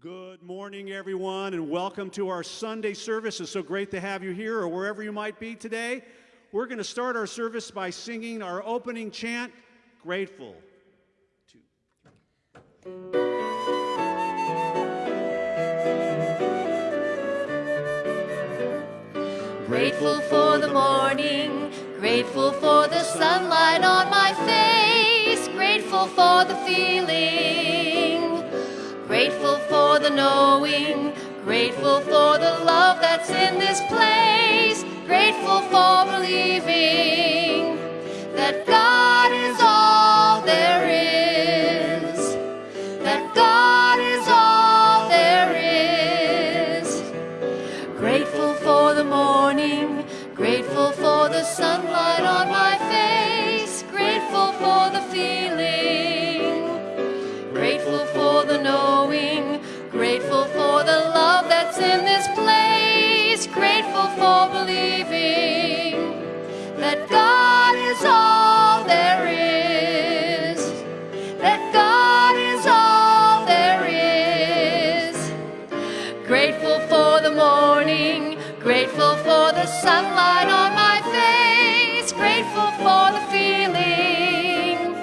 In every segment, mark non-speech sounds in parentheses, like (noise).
Good morning, everyone, and welcome to our Sunday service. It's so great to have you here or wherever you might be today. We're going to start our service by singing our opening chant, Grateful. Grateful for the morning, grateful for the sunlight on my face, grateful for the feeling, grateful for the knowing, grateful for the love that's in this place, grateful for believing that God is all there is, in this place, grateful for believing that God is all there is, that God is all there is. Grateful for the morning, grateful for the sunlight on my face, grateful for the feeling,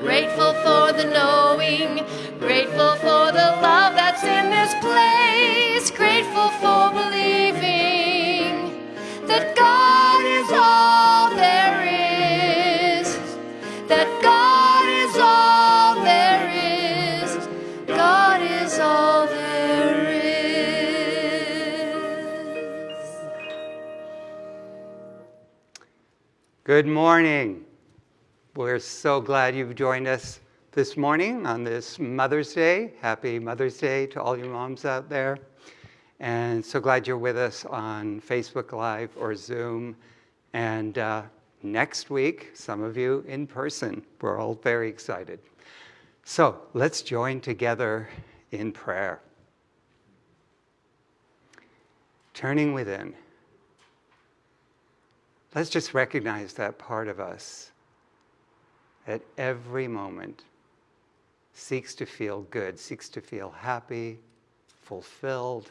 grateful for the knowing, grateful for the love that's in this place, Good morning. We're so glad you've joined us this morning on this Mother's Day. Happy Mother's Day to all your moms out there. And so glad you're with us on Facebook Live or Zoom. And uh, next week, some of you in person. We're all very excited. So let's join together in prayer. Turning within. Let's just recognize that part of us at every moment seeks to feel good, seeks to feel happy, fulfilled,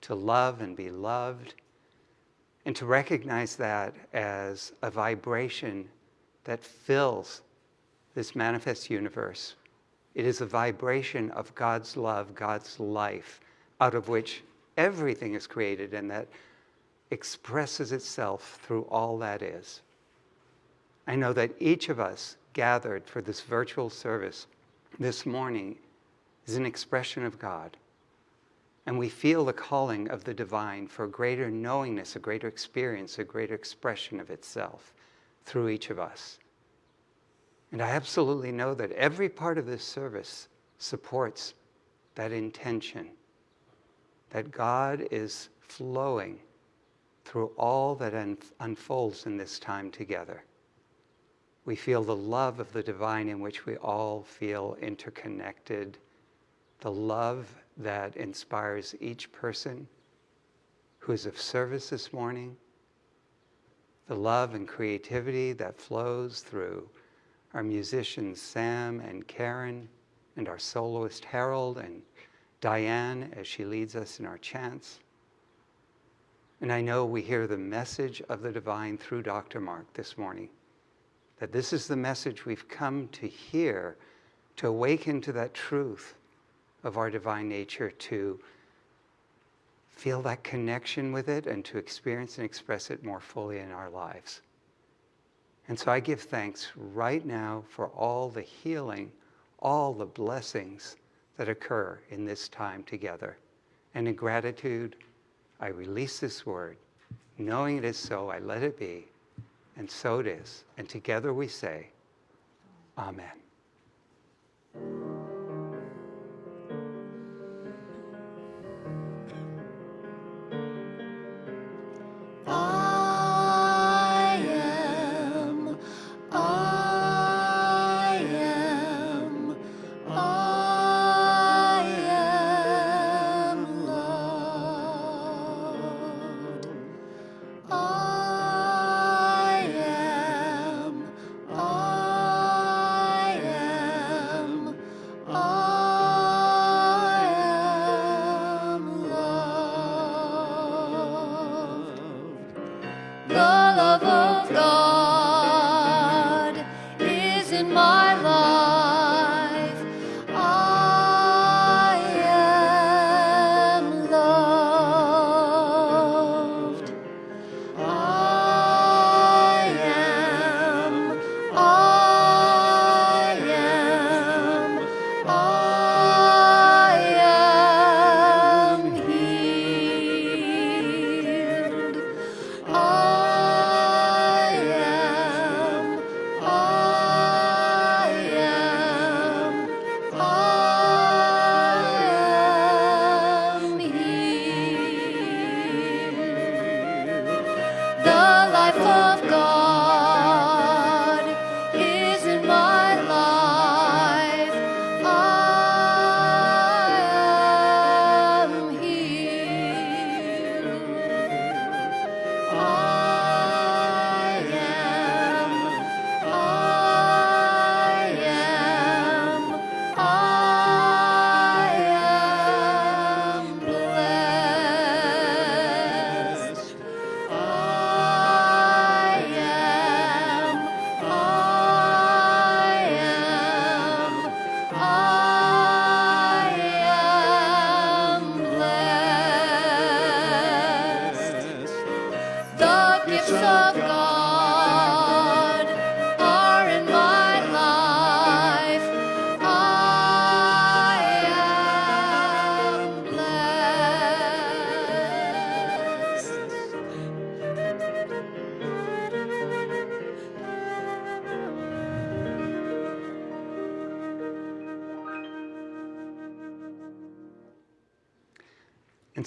to love and be loved, and to recognize that as a vibration that fills this manifest universe. It is a vibration of God's love, God's life, out of which everything is created and that expresses itself through all that is. I know that each of us gathered for this virtual service this morning is an expression of God. And we feel the calling of the divine for a greater knowingness, a greater experience, a greater expression of itself through each of us. And I absolutely know that every part of this service supports that intention, that God is flowing through all that un- unfolds in this time together. We feel the love of the divine in which we all feel interconnected, the love that inspires each person who is of service this morning, the love and creativity that flows through our musicians Sam and Karen, and our soloist Harold and Diane as she leads us in our chants. And I know we hear the message of the divine through Dr. Mark this morning, that this is the message we've come to hear to awaken to that truth of our divine nature, to feel that connection with it and to experience and express it more fully in our lives. And so I give thanks right now for all the healing, all the blessings that occur in this time together. And in gratitude, I release this word. Knowing it is so, I let it be. And so it is. And together we say, Amen.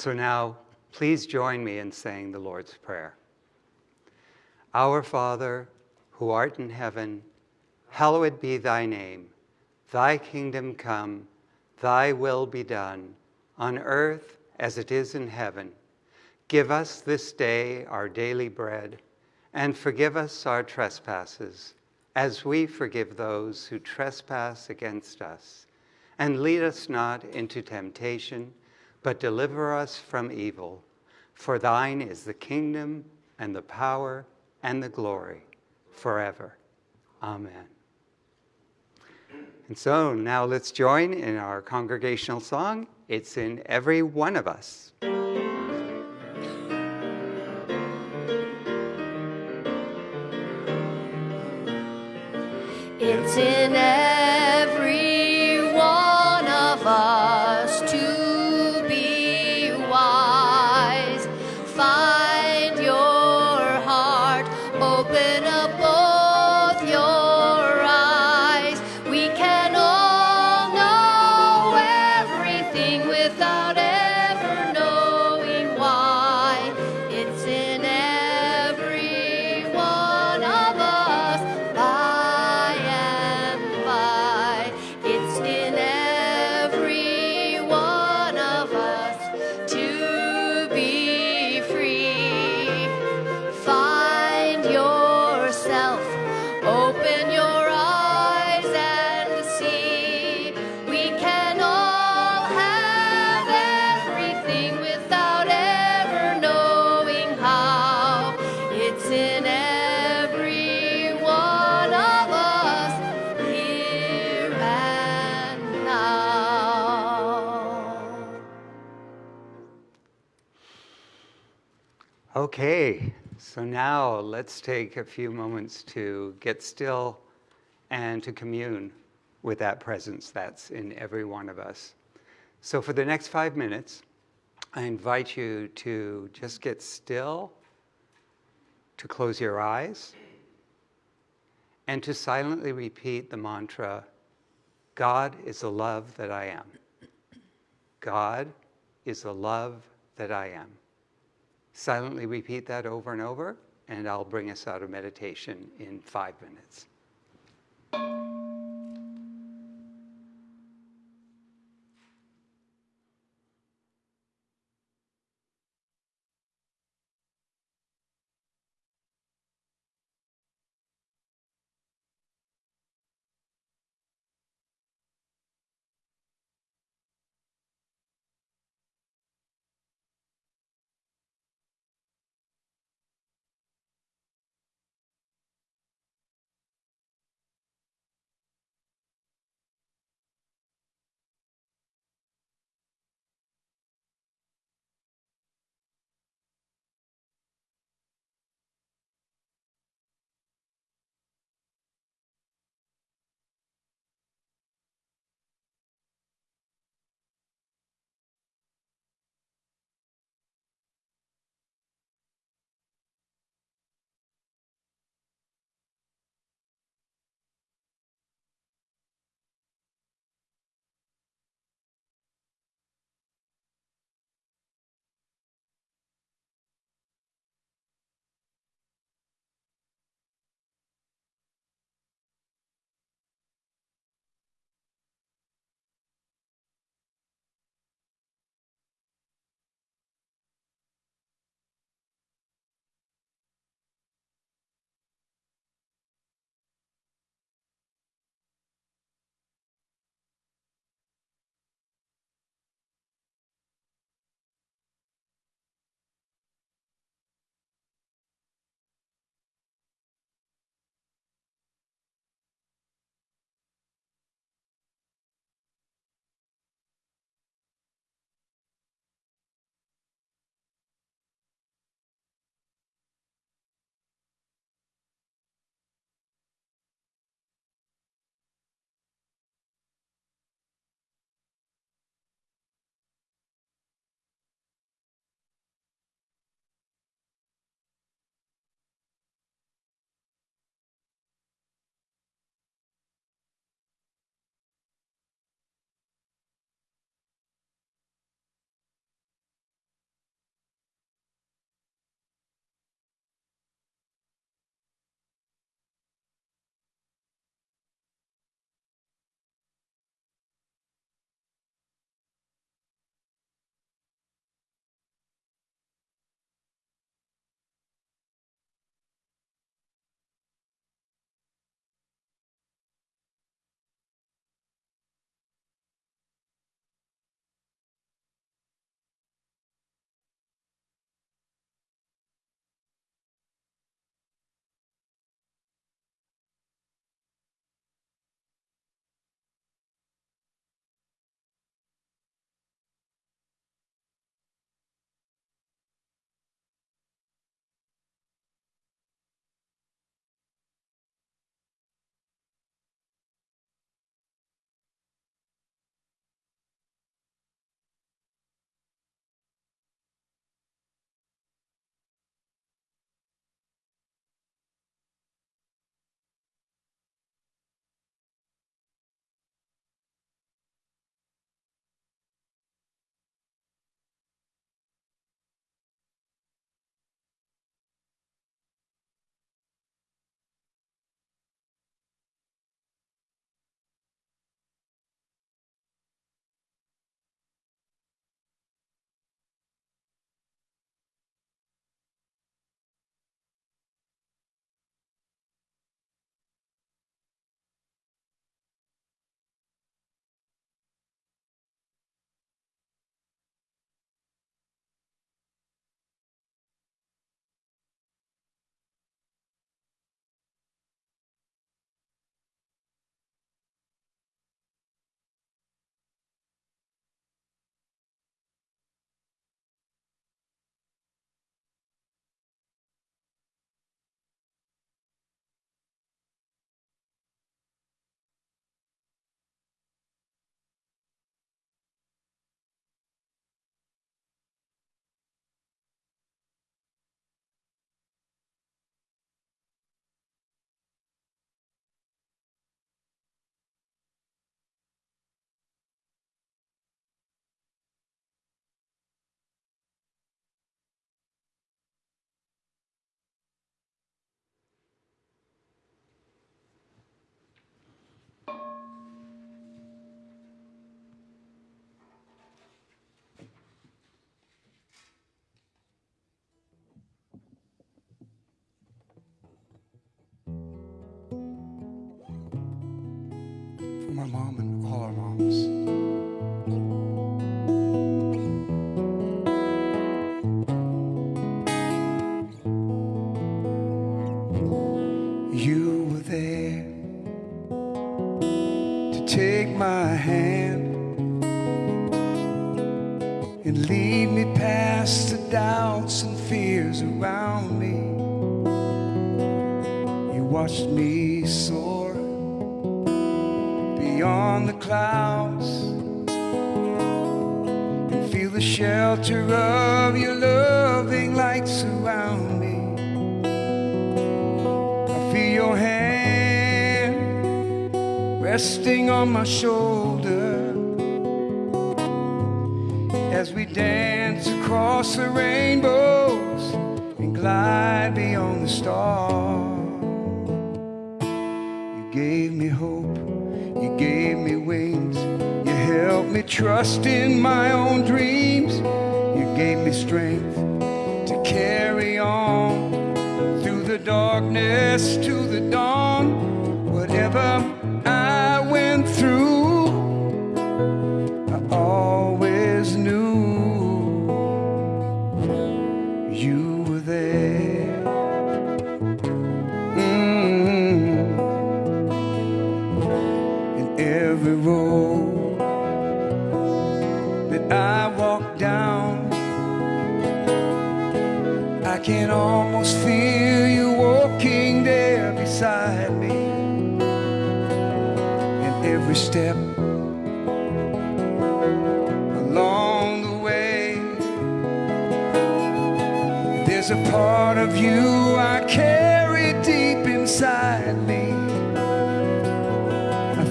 So now, please join me in saying the Lord's Prayer. Our Father, who art in heaven, hallowed be thy name. Thy kingdom come, thy will be done, on earth as it is in heaven. Give us this day our daily bread, and forgive us our trespasses, as we forgive those who trespass against us. And lead us not into temptation, but deliver us from evil. For thine is the kingdom, and the power, and the glory, forever. Amen. And so now let's join in our congregational song. It's in every one of us. So now let's take a few moments to get still and to commune with that presence that's in every one of us. So, for the next five minutes, I invite you to just get still, to close your eyes, and to silently repeat the mantra God is the love that I am. God is the love that I am. Silently repeat that over and over, and I'll bring us out of meditation in five minutes.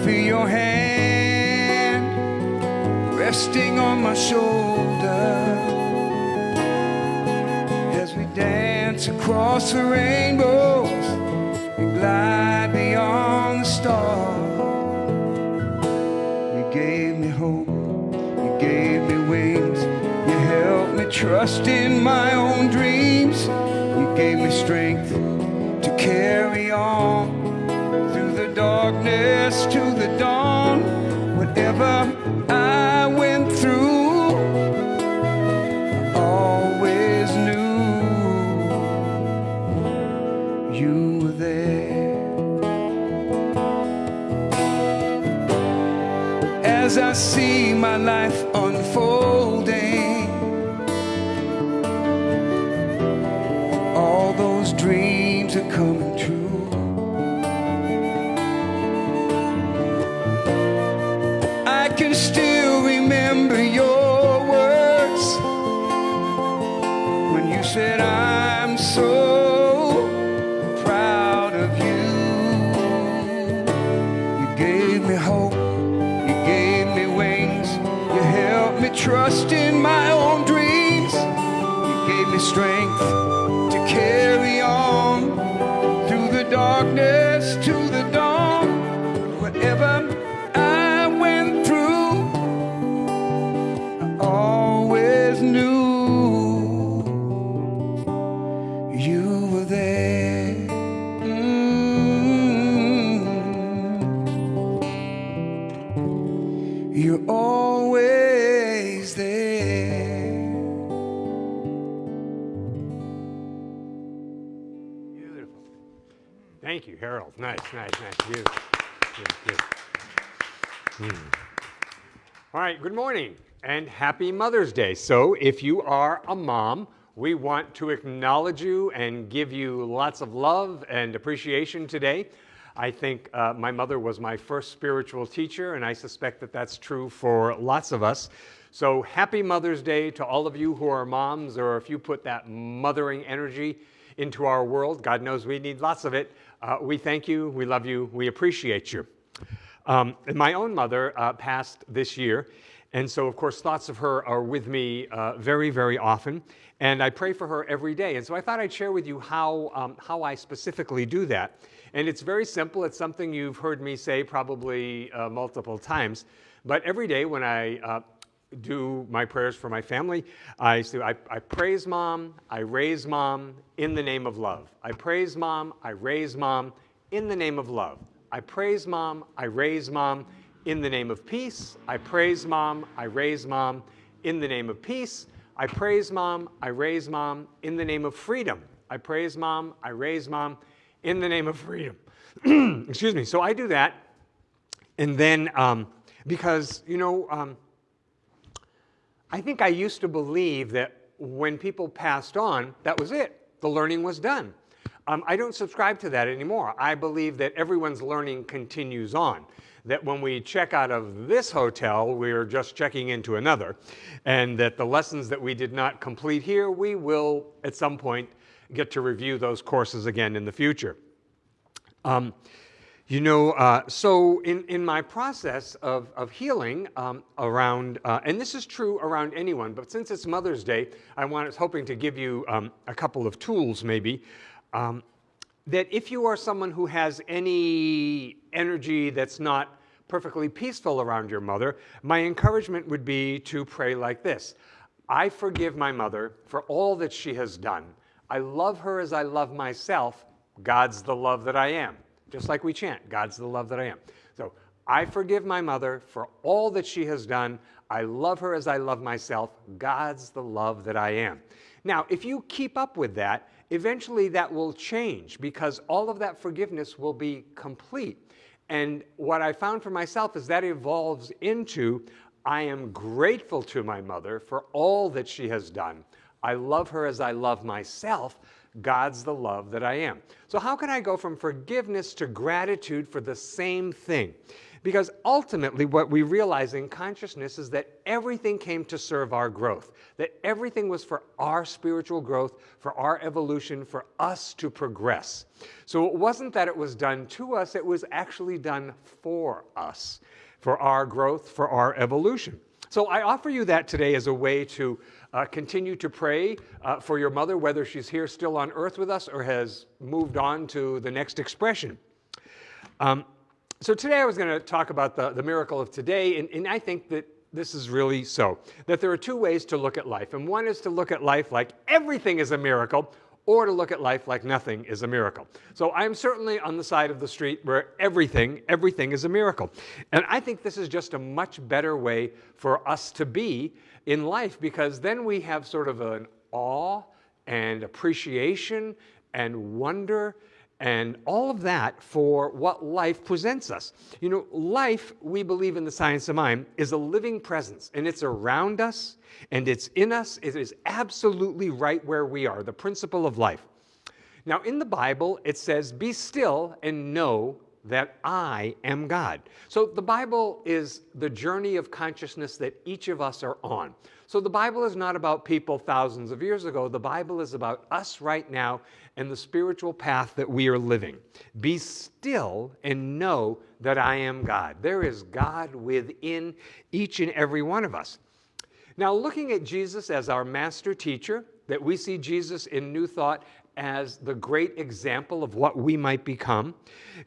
Feel your hand resting on my shoulder as we dance across the rainbows and glide beyond the stars. You gave me hope, you gave me wings, you helped me trust in my own dreams, you gave me strength to carry darkness to the dawn. Whatever I went through, I always knew you were there. As I see my life Nice, nice, good. Hmm. All right, good morning and happy Mother's Day. So, if you are a mom, we want to acknowledge you and give you lots of love and appreciation today. I think uh, my mother was my first spiritual teacher, and I suspect that that's true for lots of us. So, happy Mother's Day to all of you who are moms, or if you put that mothering energy into our world, God knows we need lots of it. Uh, we thank you, we love you, we appreciate you. Um, my own mother uh, passed this year, and so of course thoughts of her are with me uh, very, very often, and I pray for her every day. And so I thought I'd share with you how, um, how I specifically do that. And it's very simple. It's something you've heard me say probably uh, multiple times. But every day when I uh, do my prayers for my family. I, say, I, I praise mom, I raise mom in the name of love. I praise mom, I raise mom in the name of love. I praise mom, I raise mom In the name of peace, I praise mom, I raise mom. In the name of peace, I praise mom, I raise mom. In the name of freedom, I praise mom, I raise mom. In the name of freedom. (clears throat) Excuse me. So I do that. And then, um, because, you know, um, I think I used to believe that when people passed on, that was it. The learning was done. Um, I don't subscribe to that anymore. I believe that everyone's learning continues on. That when we check out of this hotel, we're just checking into another. And that the lessons that we did not complete here, we will at some point get to review those courses again in the future. Um, you know, uh, so in, in my process of, of healing um, around, uh, and this is true around anyone, but since it's Mother's Day, I was hoping to give you um, a couple of tools maybe. Um, that if you are someone who has any energy that's not perfectly peaceful around your mother, my encouragement would be to pray like this. I forgive my mother for all that she has done. I love her as I love myself. God's the love that I am just like we chant, God's the love that I am. So I forgive my mother for all that she has done. I love her as I love myself. God's the love that I am. Now, if you keep up with that, eventually that will change because all of that forgiveness will be complete. And what I found for myself is that it evolves into I am grateful to my mother for all that she has done. I love her as I love myself God's the love that I am. So how can I go from forgiveness to gratitude for the same thing? Because ultimately what we realize in consciousness is that everything came to serve our growth, that everything was for our spiritual growth, for our evolution, for us to progress. So it wasn't that it was done to us, it was actually done for us, for our growth, for our evolution. So I offer you that today as a way to uh, continue to pray uh, for your mother, whether she's here still on earth with us or has moved on to the next expression. Um, so today I was going to talk about the, the miracle of today, and, and I think that this is really so. That there are two ways to look at life, and one is to look at life like everything is a miracle, or to look at life like nothing is a miracle. So I'm certainly on the side of the street where everything, everything is a miracle. And I think this is just a much better way for us to be in life because then we have sort of an awe and appreciation and wonder and all of that for what life presents us. You know, life, we believe in the science of mind, is a living presence and it's around us and it's in us. It is absolutely right where we are, the principle of life. Now, in the Bible, it says, Be still and know that I am God. So the Bible is the journey of consciousness that each of us are on. So the Bible is not about people thousands of years ago. The Bible is about us right now and the spiritual path that we are living. Be still and know that I am God. There is God within each and every one of us. Now, looking at Jesus as our master teacher, that we see Jesus in New Thought as the great example of what we might become.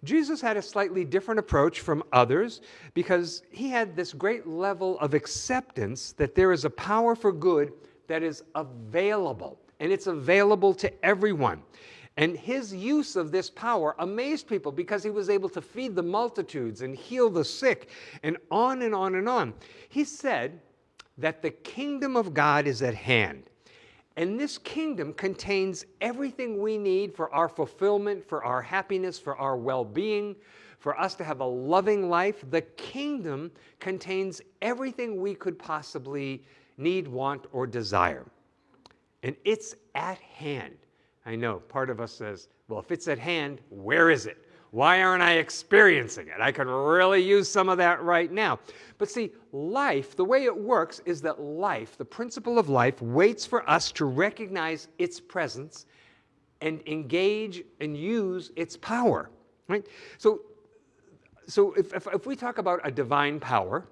Jesus had a slightly different approach from others because he had this great level of acceptance that there is a power for good that is available, and it's available to everyone. And his use of this power amazed people because he was able to feed the multitudes and heal the sick and on and on and on. He said that the kingdom of God is at hand. And this kingdom contains everything we need for our fulfillment, for our happiness, for our well being, for us to have a loving life. The kingdom contains everything we could possibly need, want, or desire. And it's at hand. I know part of us says, well, if it's at hand, where is it? Why aren't I experiencing it? I could really use some of that right now. But see, life, the way it works is that life, the principle of life, waits for us to recognize its presence and engage and use its power. Right? So, so if, if, if we talk about a divine power,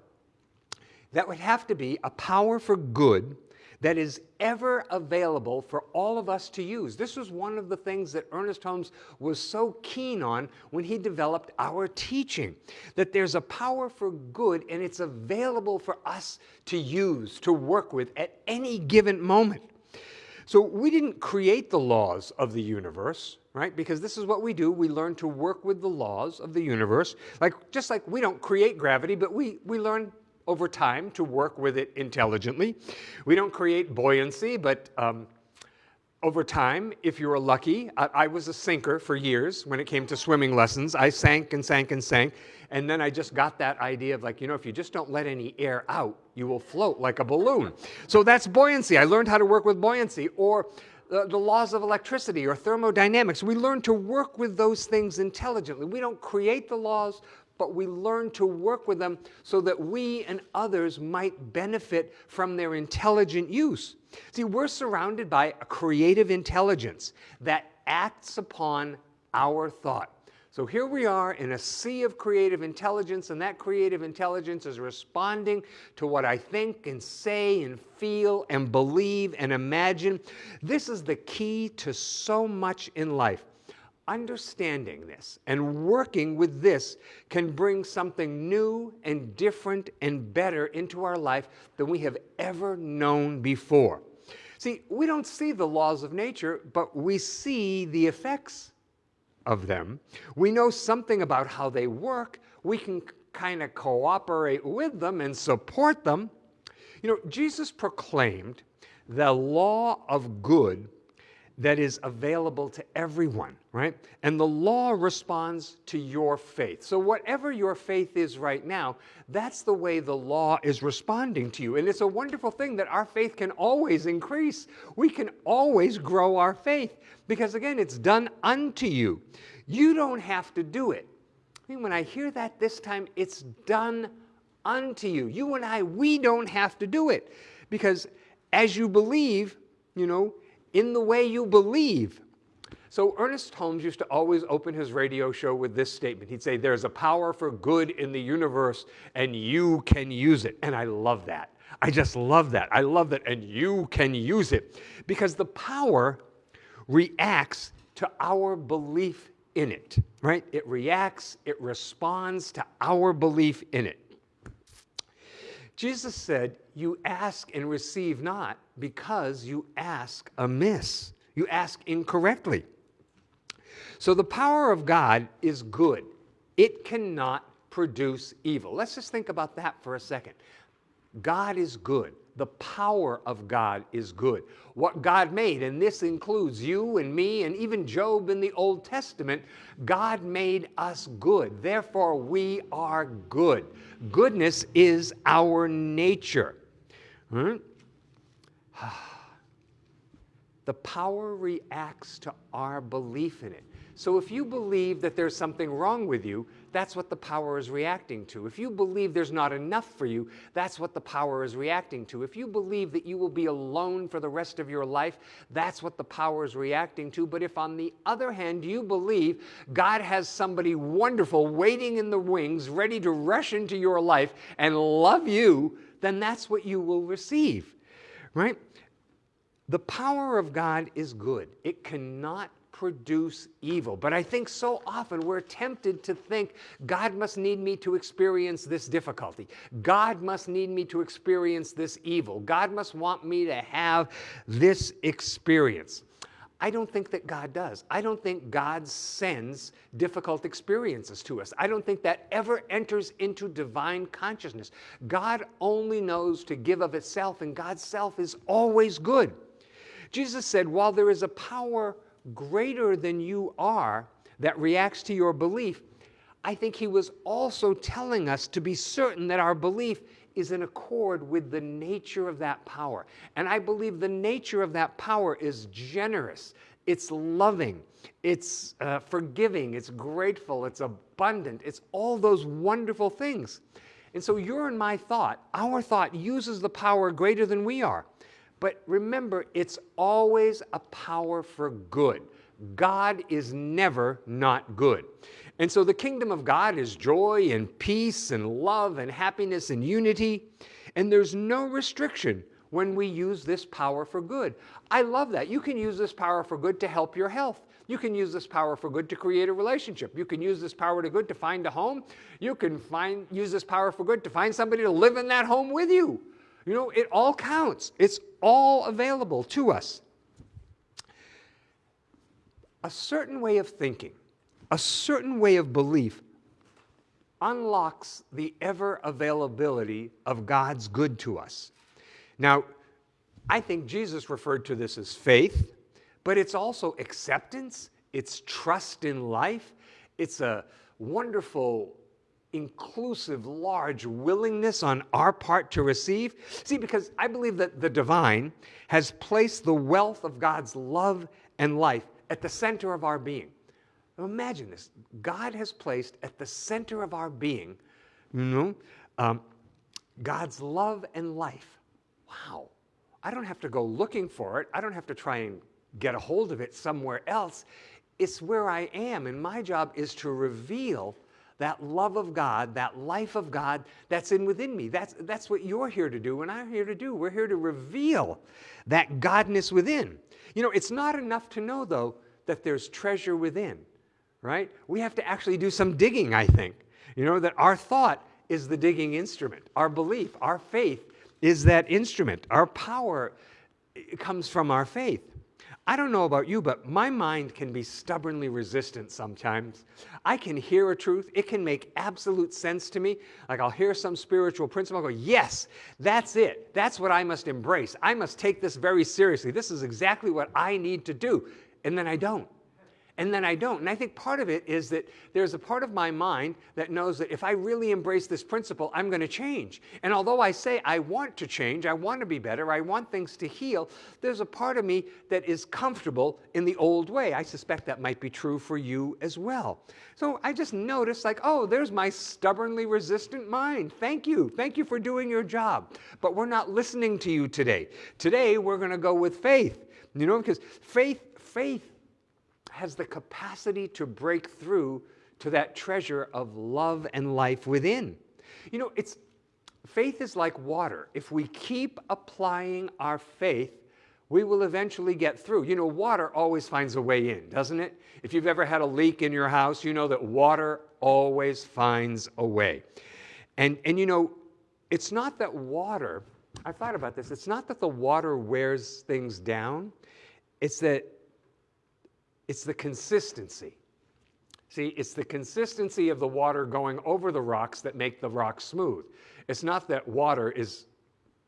that would have to be a power for good that is ever available for all of us to use. This was one of the things that Ernest Holmes was so keen on when he developed our teaching, that there's a power for good and it's available for us to use, to work with at any given moment. So we didn't create the laws of the universe. right? Because this is what we do. We learn to work with the laws of the universe. Like just like we don't create gravity, but we, we learn over time to work with it intelligently. We don't create buoyancy, but um, over time, if you were lucky, I, I, was a sinker for years when it came to swimming lessons. I sank and sank and sank. And then I just got that idea of like, you know, if you just don't let any air out, you will float like a balloon. So that's buoyancy. I learned how to work with buoyancy. Or the, the laws of electricity or thermodynamics. We learn to work with those things intelligently. We don't create the laws, but we learn to work with them so that we and others might benefit from their intelligent use. See, we're surrounded by a creative intelligence that acts upon our thought. So here we are in a sea of creative intelligence, and that creative intelligence is responding to what I think and say and feel and believe and imagine. This is the key to so much in life. Understanding this and working with this can bring something new and different and better into our life than we have ever known before. See, we don't see the laws of nature, but we see the effects of them. We know something about how they work. We can kind of cooperate with them and support them. You know, Jesus proclaimed the law of good that is available to everyone, right? And the law responds to your faith. So, whatever your faith is right now, that's the way the law is responding to you. And it's a wonderful thing that our faith can always increase. We can always grow our faith because, again, it's done unto you. You don't have to do it. I mean, when I hear that this time, it's done unto you. You and I, we don't have to do it because as you believe, you know, in the way you believe. So Ernest Holmes used to always open his radio show with this statement. He'd say, There's a power for good in the universe, and you can use it. And I love that. I just love that. I love that. And you can use it because the power reacts to our belief in it, right? It reacts, it responds to our belief in it. Jesus said, You ask and receive not because you ask amiss. You ask incorrectly. So the power of God is good, it cannot produce evil. Let's just think about that for a second. God is good. The power of God is good. What God made, and this includes you and me and even Job in the Old Testament, God made us good. Therefore, we are good. Goodness is our nature. Hmm? (sighs) The power reacts to our belief in it. So if you believe that there's something wrong with you, that's what the power is reacting to. If you believe there's not enough for you, that's what the power is reacting to. If you believe that you will be alone for the rest of your life, that's what the power is reacting to. But if on the other hand you believe God has somebody wonderful waiting in the wings, ready to rush into your life and love you, then that's what you will receive, right? The power of God is good. It cannot produce evil. But I think so often we're tempted to think God must need me to experience this difficulty. God must need me to experience this evil. God must want me to have this experience. I don't think that God does. I don't think God sends difficult experiences to us. I don't think that ever enters into divine consciousness. God only knows to give of itself, and God's self is always good. Jesus said, while there is a power greater than you are that reacts to your belief, I think he was also telling us to be certain that our belief is in accord with the nature of that power. And I believe the nature of that power is generous, it's loving, it's uh, forgiving, it's grateful, it's abundant, it's all those wonderful things. And so your and my thought, our thought uses the power greater than we are. But remember, it's always a power for good. God is never not good. And so the kingdom of God is joy and peace and love and happiness and unity. And there's no restriction when we use this power for good. I love that. You can use this power for good to help your health. You can use this power for good to create a relationship. You can use this power to good to find a home. You can find, use this power for good to find somebody to live in that home with you. You know, it all counts. It's all available to us. a certain way of thinking, a certain way of belief unlocks the ever availability of God's good to us. Now, I think Jesus referred to this as faith, but it's also acceptance, it's trust in life, it's a wonderful, inclusive, large willingness on our part to receive. See, because I believe that the divine has placed the wealth of God's love and life at the center of our being. Imagine this God has placed at the center of our being, you know, um, God's love and life. Wow. I don't have to go looking for it. I don't have to try and get a hold of it somewhere else. It's where I am, and my job is to reveal that love of God, that life of God that's in within me. That's, that's what you're here to do and I'm here to do. We're here to reveal that Godness within. You know, it's not enough to know, though, that there's treasure within, right? We have to actually do some digging, I think. You know, that our thought is the digging instrument, our belief, our faith is that instrument. Our power comes from our faith. I don't know about you, but my mind can be stubbornly resistant sometimes. I can hear a truth, it can make absolute sense to me. Like I'll hear some spiritual principle, I'll go, Yes, that's it. That's what I must embrace. I must take this very seriously. This is exactly what I need to do. And then I don't and then I don't. And I think part of it is that there's a part of my mind that knows that if I really embrace this principle, I'm going to change. And although I say I want to change, I want to be better, I want things to heal, there's a part of me that is comfortable in the old way. I suspect that might be true for you as well. So I just noticed, like, oh, there's my stubbornly resistant mind. Thank you. Thank you for doing your job. But we're not listening to you today. Today, we're going to go with faith. You know, because faith, faith has the capacity to break through to that treasure of love and life within. You know, it's faith is like water. If we keep applying our faith, we will eventually get through. You know, water always finds a way in, doesn't it? If you've ever had a leak in your house, you know that water always finds a way. And, and you know, it's not that water, I thought about this, it's not that the water wears things down, it's that it's the consistency. See, it's the consistency of the water going over the rocks that make the rocks smooth. It's not that water is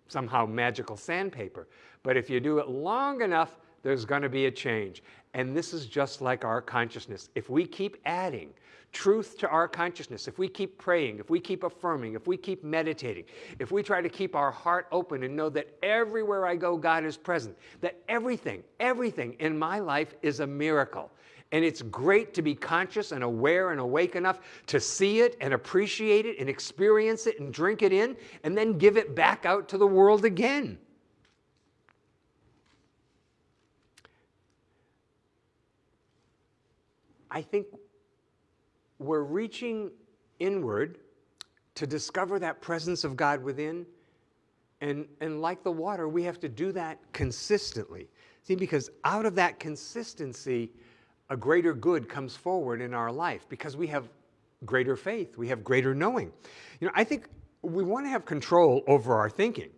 somehow magical sandpaper, but if you do it long enough, there's going to be a change. And this is just like our consciousness. If we keep adding truth to our consciousness, if we keep praying, if we keep affirming, if we keep meditating, if we try to keep our heart open and know that everywhere I go, God is present, that everything, everything in my life is a miracle. And it's great to be conscious and aware and awake enough to see it and appreciate it and experience it and drink it in and then give it back out to the world again. I think we're reaching inward to discover that presence of God within. And, and like the water, we have to do that consistently. See, because out of that consistency, a greater good comes forward in our life because we have greater faith, we have greater knowing. You know, I think we want to have control over our thinking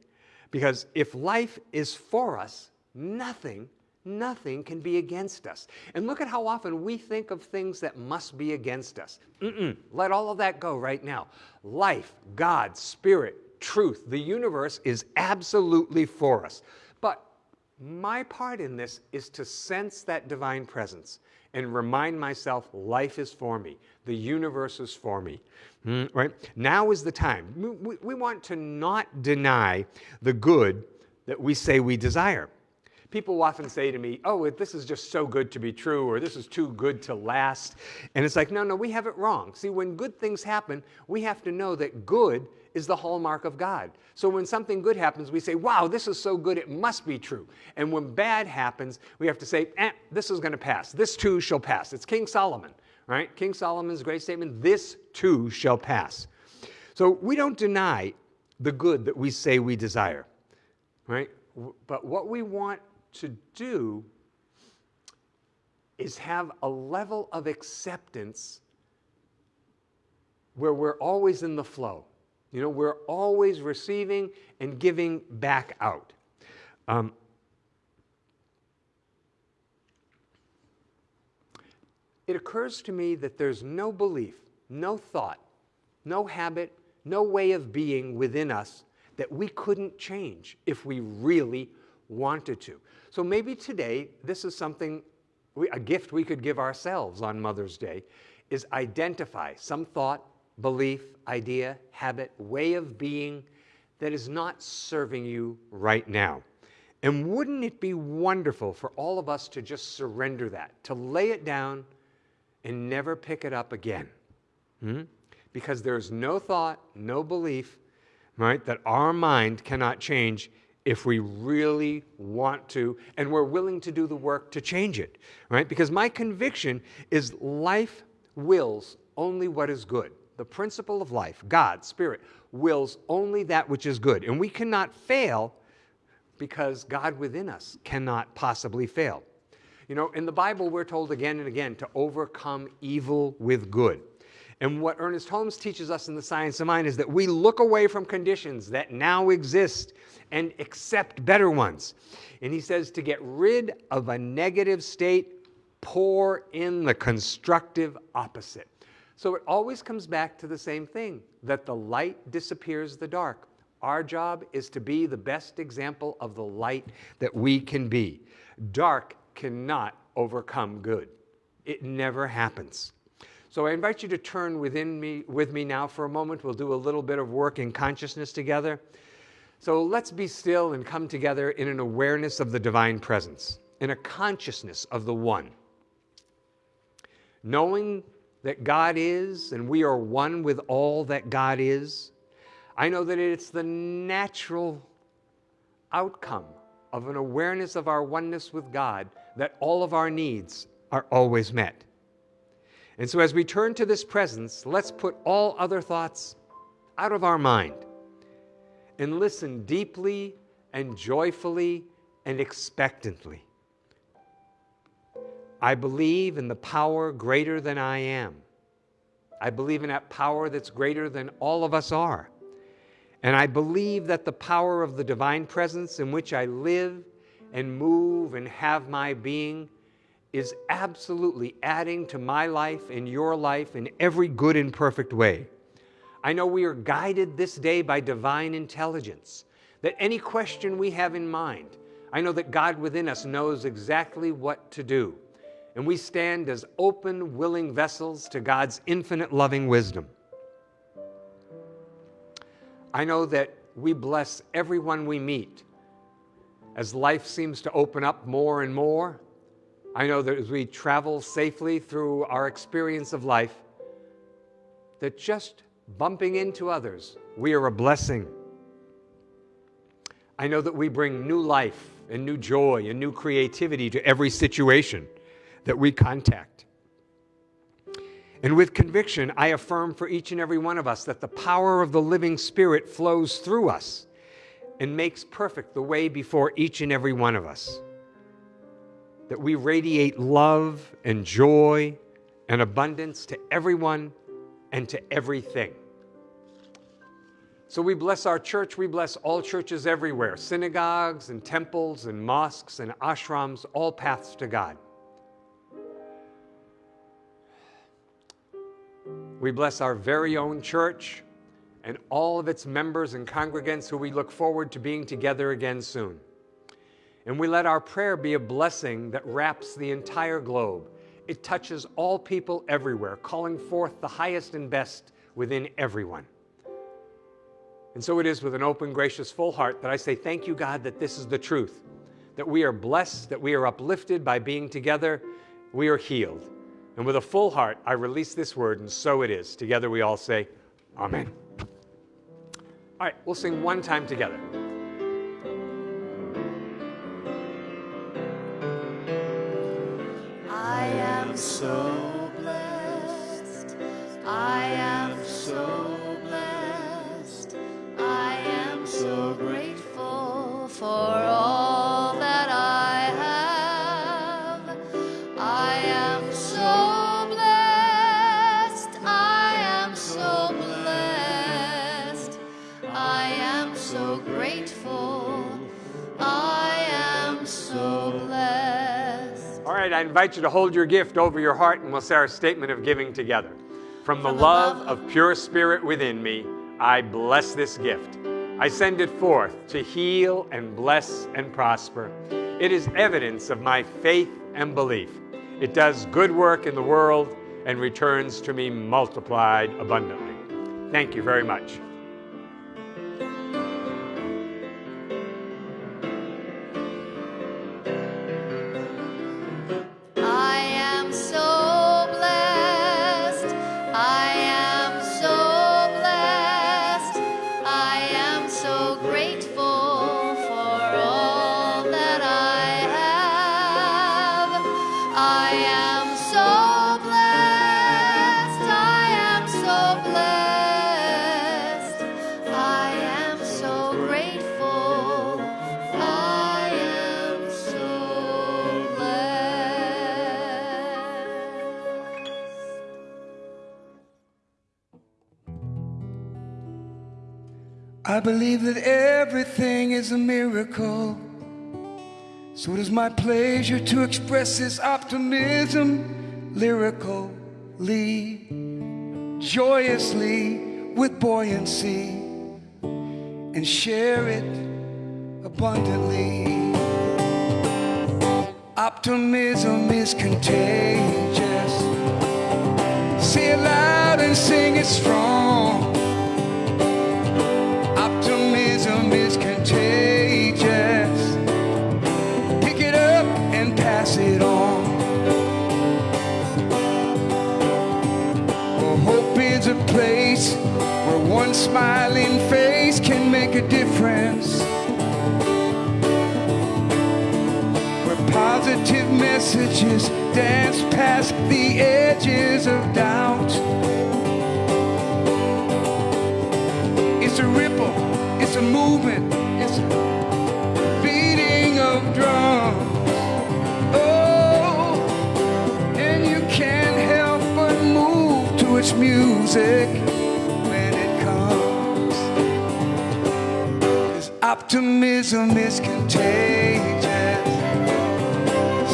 because if life is for us, nothing nothing can be against us. And look at how often we think of things that must be against us. Mm-mm. Let all of that go right now. Life, God, Spirit, truth, the universe is absolutely for us. But my part in this is to sense that divine presence and remind myself life is for me, the universe is for me. Mm, right? Now is the time. We, we want to not deny the good that we say we desire people often say to me, oh, this is just so good to be true, or this is too good to last. And it's like, no, no, we have it wrong. See, when good things happen, we have to know that good is the hallmark of God. So when something good happens, we say, wow, this is so good, it must be true. And when bad happens, we have to say, eh, this is going to pass. This too shall pass. It's King Solomon, right? King Solomon's great statement, this too shall pass. So we don't deny the good that we say we desire, right? But what we want to do is have a level of acceptance where we're always in the flow. You know, we're always receiving and giving back out. Um, it occurs to me that there's no belief, no thought, no habit, no way of being within us that we couldn't change if we really wanted to. So maybe today, this is something, we, a gift we could give ourselves on Mother's Day, is identify some thought, belief, idea, habit, way of being that is not serving you right now. And wouldn't it be wonderful for all of us to just surrender that, to lay it down and never pick it up again? Hmm? Because there's no thought, no belief, right, that our mind cannot change if we really want to and we're willing to do the work to change it, right? Because my conviction is life wills only what is good. The principle of life, God, Spirit, wills only that which is good. And we cannot fail because God within us cannot possibly fail. You know, in the Bible, we're told again and again to overcome evil with good. And what Ernest Holmes teaches us in The Science of Mind is that we look away from conditions that now exist and accept better ones. And he says to get rid of a negative state, pour in the constructive opposite. So it always comes back to the same thing that the light disappears the dark. Our job is to be the best example of the light that we can be. Dark cannot overcome good. It never happens. So I invite you to turn within me, with me now for a moment. We'll do a little bit of work in consciousness together. So let's be still and come together in an awareness of the divine presence, in a consciousness of the one. Knowing that God is and we are one with all that God is, I know that it's the natural outcome of an awareness of our oneness with God that all of our needs are always met. And so, as we turn to this presence, let's put all other thoughts out of our mind and listen deeply and joyfully and expectantly. I believe in the power greater than I am. I believe in that power that's greater than all of us are. And I believe that the power of the divine presence in which I live and move and have my being is absolutely adding to my life and your life in every good and perfect way. I know we are guided this day by divine intelligence, that any question we have in mind, I know that God within us knows exactly what to do. And we stand as open, willing vessels to God's infinite loving wisdom. I know that we bless everyone we meet. As life seems to open up more and more, I know that as we travel safely through our experience of life, that just bumping into others, we are a blessing. I know that we bring new life and new joy and new creativity to every situation that we contact. And with conviction, I affirm for each and every one of us that the power of the living Spirit flows through us and makes perfect the way before each and every one of us. That we radiate love and joy and abundance to everyone and to everything. So we bless our church, we bless all churches everywhere synagogues and temples and mosques and ashrams, all paths to God. We bless our very own church and all of its members and congregants who we look forward to being together again soon. And we let our prayer be a blessing that wraps the entire globe it touches all people everywhere, calling forth the highest and best within everyone. And so it is with an open, gracious, full heart that I say, Thank you, God, that this is the truth, that we are blessed, that we are uplifted by being together, we are healed. And with a full heart, I release this word, and so it is. Together we all say, Amen. All right, we'll sing one time together. So blessed. I am so I am so blessed. All right right, I invite you to hold your gift over your heart and we'll say our statement of giving together. From the love of pure spirit within me, I bless this gift. I send it forth to heal and bless and prosper. It is evidence of my faith and belief. It does good work in the world and returns to me multiplied abundantly. Thank you very much. Believe that everything is a miracle. So it is my pleasure to express this optimism lyrically, joyously, with buoyancy, and share it abundantly. Optimism is contagious. Say it loud and sing it strong. Smiling face can make a difference. Where positive messages dance past the edges of doubt. It's a ripple, it's a movement, it's a beating of drums. Oh, and you can't help but move to its music optimism is contagious.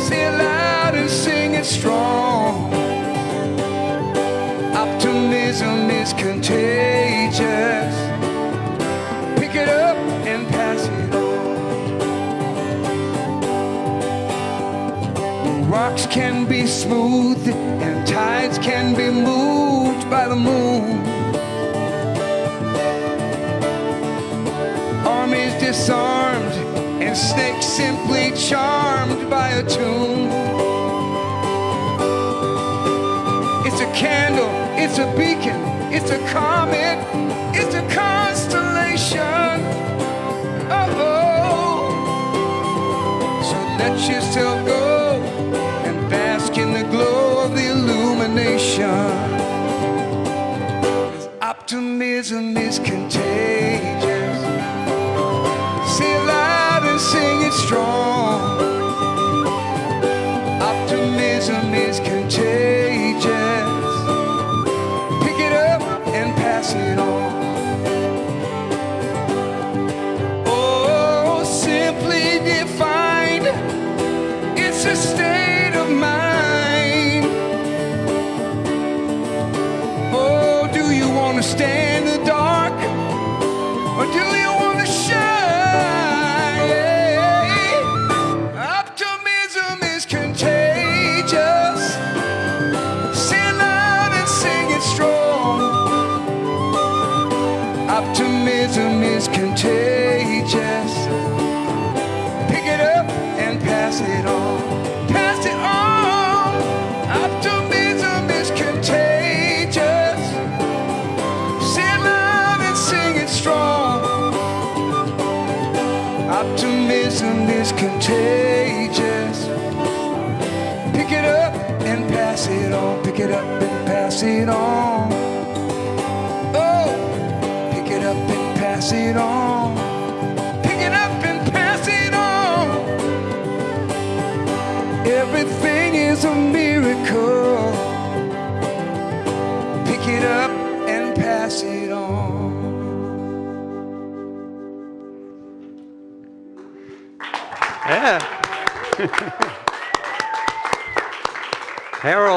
Say it loud and sing it strong. Optimism is contagious. Pick it up and pass it on. Rocks can be smooth and tides can be moved by the moon. Disarmed and snakes simply charmed by a tune. It's a candle, it's a beacon, it's a comet, it's a constellation. Oh, so let yourself go and bask in the glow of the illumination. 'Cause Optimism is contagious. Strong. Optimism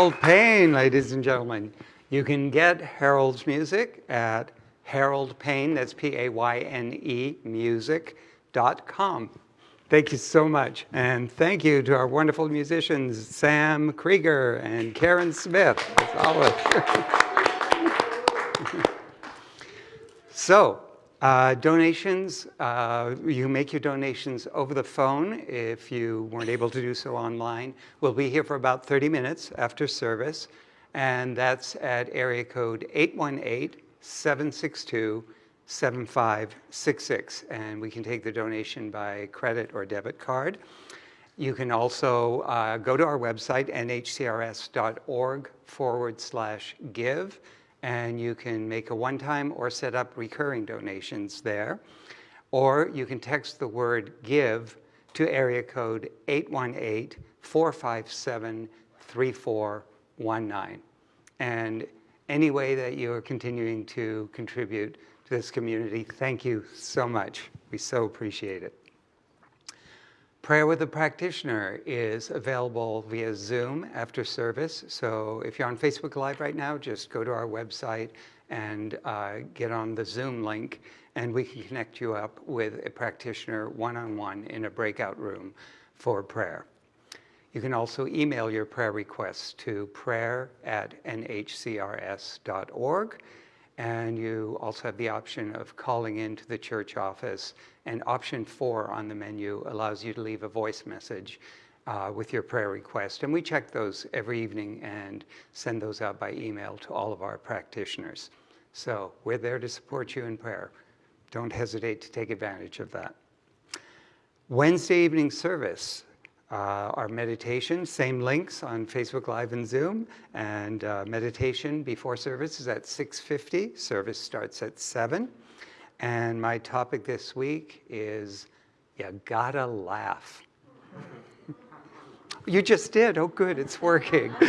Harold Payne, ladies and gentlemen. You can get Harold's music at Harold Payne, that's P A Y N E, music.com. Thank you so much. And thank you to our wonderful musicians, Sam Krieger and Karen Smith, as always. (laughs) so, uh, donations, uh, you make your donations over the phone if you weren't able to do so online. We'll be here for about 30 minutes after service, and that's at area code 818 762 7566. And we can take the donation by credit or debit card. You can also uh, go to our website, nhcrs.org forward slash give and you can make a one-time or set up recurring donations there. Or you can text the word GIVE to area code 818-457-3419. And any way that you are continuing to contribute to this community, thank you so much. We so appreciate it. Prayer with a Practitioner is available via Zoom after service. So if you're on Facebook Live right now, just go to our website and uh, get on the Zoom link, and we can connect you up with a practitioner one-on-one -on -one in a breakout room for prayer. You can also email your prayer requests to prayer at nhcrs.org. And you also have the option of calling into the church office. And option four on the menu allows you to leave a voice message uh, with your prayer request. And we check those every evening and send those out by email to all of our practitioners. So we're there to support you in prayer. Don't hesitate to take advantage of that. Wednesday evening service, uh, our meditation, same links on Facebook Live and Zoom. And uh, meditation before service is at 6.50. Service starts at 7. And my topic this week is, you gotta laugh. (laughs) you just did. Oh, good, it's working. (laughs)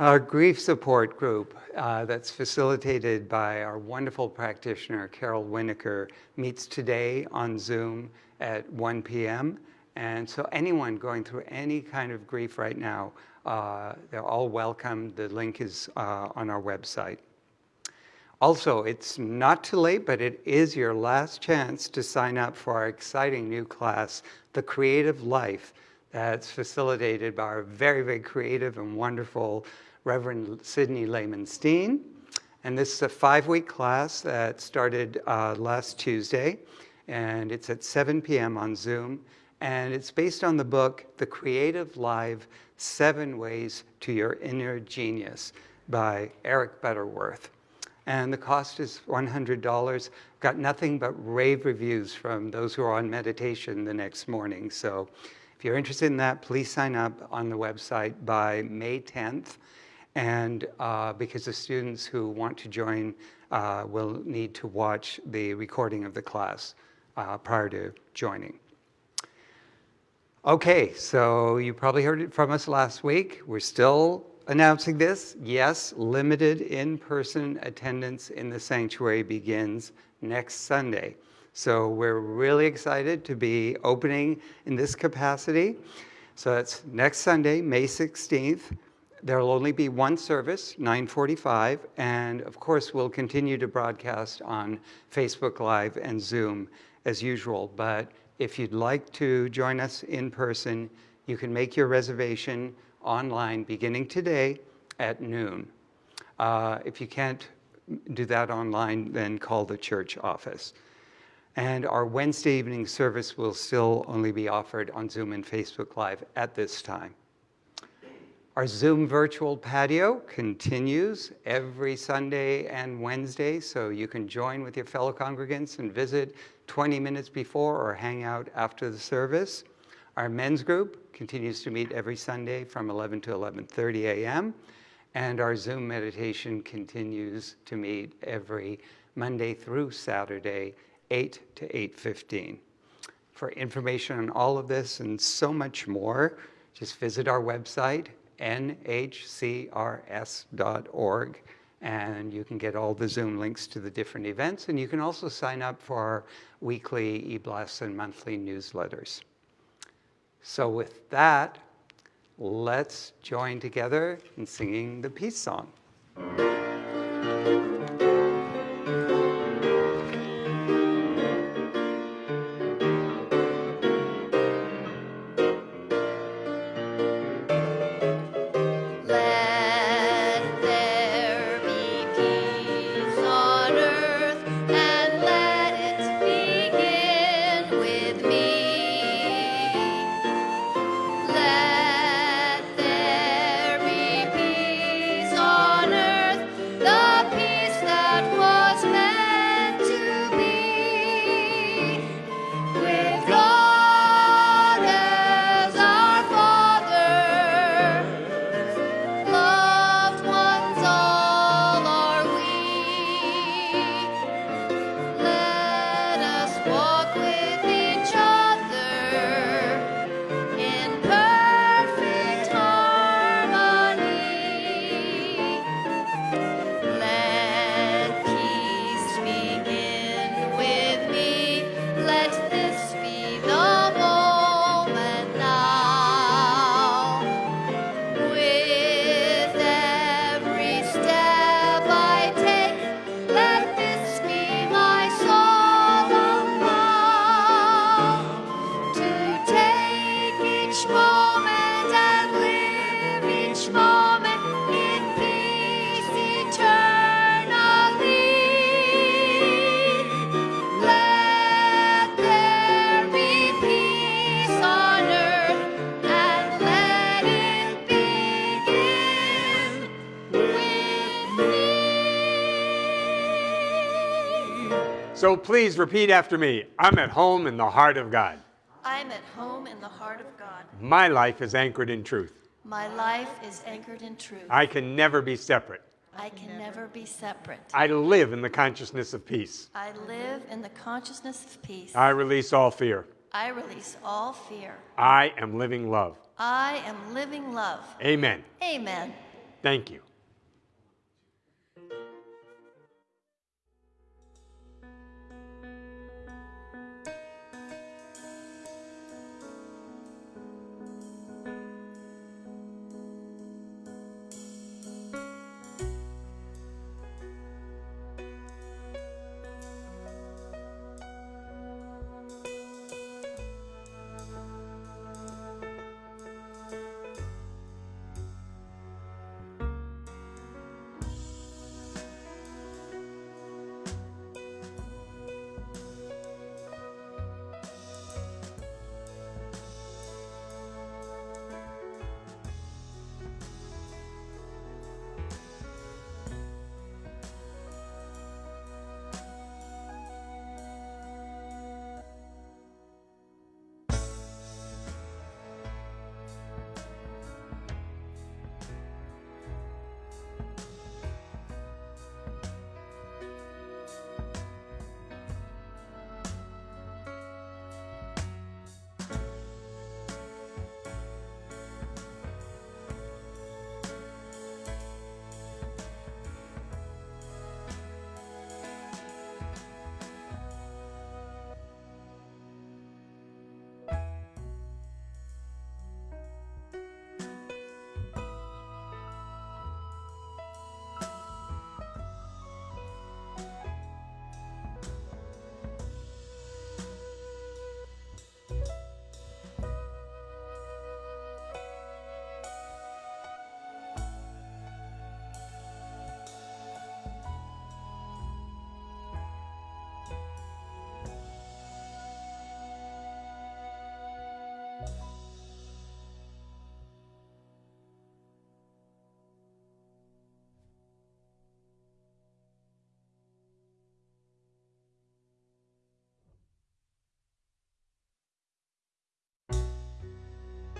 our grief support group uh, that's facilitated by our wonderful practitioner, Carol Winokur, meets today on Zoom at 1 p.m. And so anyone going through any kind of grief right now, uh, they're all welcome. The link is uh, on our website. Also, it's not too late, but it is your last chance to sign up for our exciting new class, The Creative Life, that's facilitated by our very, very creative and wonderful Reverend Sidney Lehman Steen. And this is a five-week class that started uh, last Tuesday and it's at 7 p.m. on Zoom. And it's based on the book, The Creative Life Seven Ways to Your Inner Genius by Eric Butterworth. And the cost is $100. Got nothing but rave reviews from those who are on meditation the next morning. So if you're interested in that, please sign up on the website by May 10th. And uh, because the students who want to join uh, will need to watch the recording of the class uh, prior to joining. Okay, so you probably heard it from us last week. We're still announcing this. Yes, limited in-person attendance in the sanctuary begins next Sunday. So we're really excited to be opening in this capacity. So that's next Sunday, May 16th. There will only be one service, 945, and of course we'll continue to broadcast on Facebook Live and Zoom as usual, but if you'd like to join us in person, you can make your reservation online beginning today at noon. Uh, if you can't do that online, then call the church office. And our Wednesday evening service will still only be offered on Zoom and Facebook Live at this time. Our Zoom virtual patio continues every Sunday and Wednesday, so you can join with your fellow congregants and visit 20 minutes before or hang out after the service. Our men's group continues to meet every Sunday from 11 to 11.30 a.m. And our Zoom meditation continues to meet every Monday through Saturday, 8 to 8.15. For information on all of this and so much more, just visit our website, nhcrs.org and you can get all the Zoom links to the different events. And you can also sign up for our weekly e-blasts and monthly newsletters. So with that, let's join together in singing the peace song. Please repeat after me. I'm at home in the heart of God. I'm at home in the heart of God. My life is anchored in truth. My life is anchored in truth. I can never be separate. I can never be separate. I live in the consciousness of peace. I live in the consciousness of peace. I release all fear. I release all fear. I am living love. I am living love. Amen. Amen. Thank you.